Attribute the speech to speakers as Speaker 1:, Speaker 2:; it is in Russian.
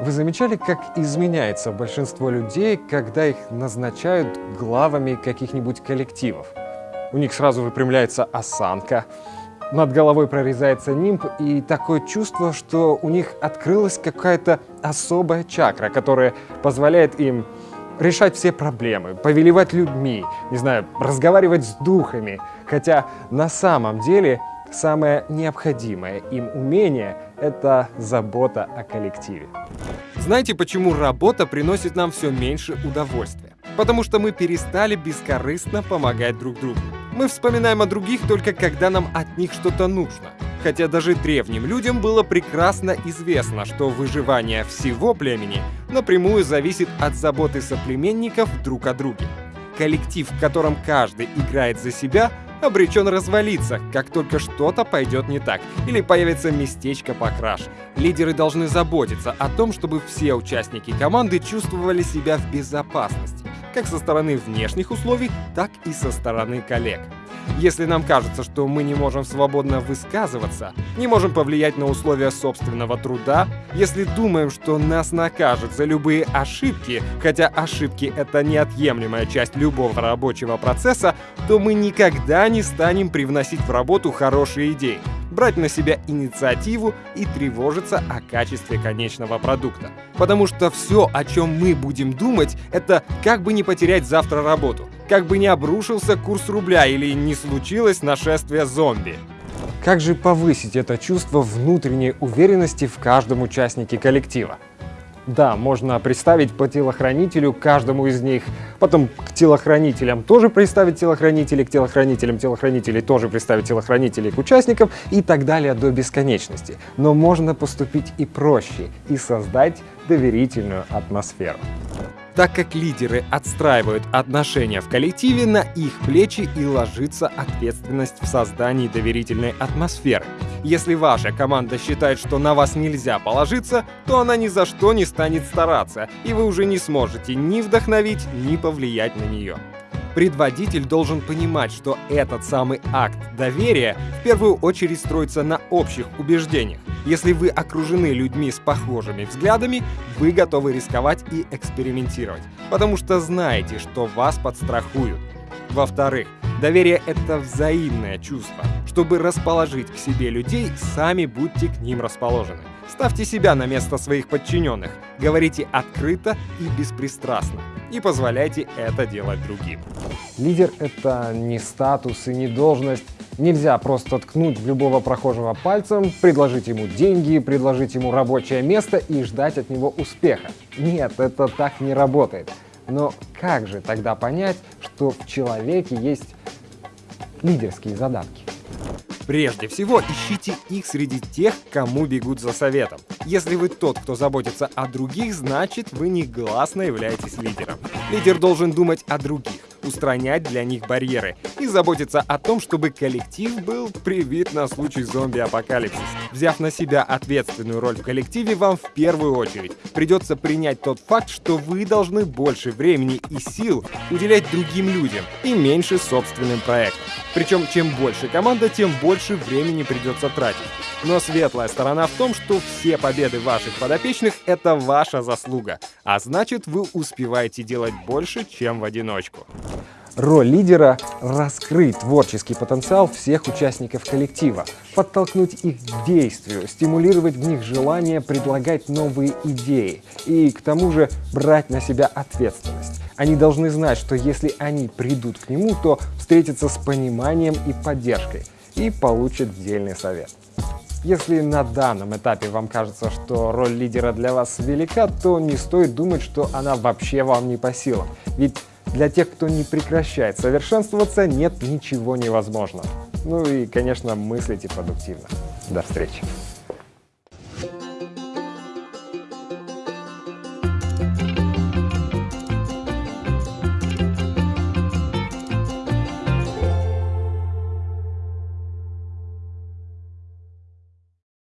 Speaker 1: Вы замечали, как изменяется большинство людей, когда их назначают главами каких-нибудь коллективов? У них сразу выпрямляется осанка, над головой прорезается нимб, и такое чувство, что у них открылась какая-то особая чакра, которая позволяет им решать все проблемы, повелевать людьми, не знаю, разговаривать с духами. Хотя на самом деле самое необходимое им умение – это забота о коллективе.
Speaker 2: Знаете, почему работа приносит нам все меньше удовольствия? Потому что мы перестали бескорыстно помогать друг другу. Мы вспоминаем о других только когда нам от них что-то нужно. Хотя даже древним людям было прекрасно известно, что выживание всего племени напрямую зависит от заботы соплеменников друг о друге. Коллектив, в котором каждый играет за себя, обречен развалиться, как только что-то пойдет не так или появится местечко покраш. Лидеры должны заботиться о том, чтобы все участники команды чувствовали себя в безопасности, как со стороны внешних условий, так и со стороны коллег. Если нам кажется, что мы не можем свободно высказываться, не можем повлиять на условия собственного труда, если думаем, что нас накажут за любые ошибки, хотя ошибки — это неотъемлемая часть любого рабочего процесса, то мы никогда не станем привносить в работу хорошие идеи брать на себя инициативу и тревожиться о качестве конечного продукта. Потому что все, о чем мы будем думать, это как бы не потерять завтра работу, как бы не обрушился курс рубля или не случилось нашествие зомби.
Speaker 1: Как же повысить это чувство внутренней уверенности в каждом участнике коллектива? Да, можно представить по телохранителю каждому из них, потом к телохранителям тоже представить телохранителей, к телохранителям телохранителей тоже представить телохранителей к участникам и так далее до бесконечности. Но можно поступить и проще и создать доверительную атмосферу
Speaker 2: так как лидеры отстраивают отношения в коллективе, на их плечи и ложится ответственность в создании доверительной атмосферы. Если ваша команда считает, что на вас нельзя положиться, то она ни за что не станет стараться, и вы уже не сможете ни вдохновить, ни повлиять на нее. Предводитель должен понимать, что этот самый акт доверия в первую очередь строится на общих убеждениях. Если вы окружены людьми с похожими взглядами, вы готовы рисковать и экспериментировать, потому что знаете, что вас подстрахуют. Во-вторых, доверие — это взаимное чувство. Чтобы расположить к себе людей, сами будьте к ним расположены. Ставьте себя на место своих подчиненных, говорите открыто и беспристрастно и позволяйте это делать другим.
Speaker 1: Лидер — это не статус и не должность. Нельзя просто ткнуть в любого прохожего пальцем, предложить ему деньги, предложить ему рабочее место и ждать от него успеха. Нет, это так не работает. Но как же тогда понять, что в человеке есть лидерские задатки?
Speaker 2: Прежде всего, ищите их среди тех, кому бегут за советом. Если вы тот, кто заботится о других, значит вы негласно являетесь лидером. Лидер должен думать о других, устранять для них барьеры и заботиться о том, чтобы коллектив был привит на случай зомби-апокалипсиса. Взяв на себя ответственную роль в коллективе, вам в первую очередь придется принять тот факт, что вы должны больше времени и сил уделять другим людям и меньше собственным проектам. Причем, чем больше команда, тем больше времени придется тратить. Но светлая сторона в том, что все победы ваших подопечных — это ваша заслуга, а значит, вы успеваете делать больше, чем в одиночку.
Speaker 1: Роль лидера — раскрыть творческий потенциал всех участников коллектива, подтолкнуть их к действию, стимулировать в них желание предлагать новые идеи и, к тому же, брать на себя ответственность. Они должны знать, что если они придут к нему, то встретятся с пониманием и поддержкой и получат дельный совет. Если на данном этапе вам кажется, что роль лидера для вас велика, то не стоит думать, что она вообще вам не по силам. Ведь для тех, кто не прекращает совершенствоваться, нет ничего невозможного. Ну и, конечно, мыслите продуктивно. До встречи!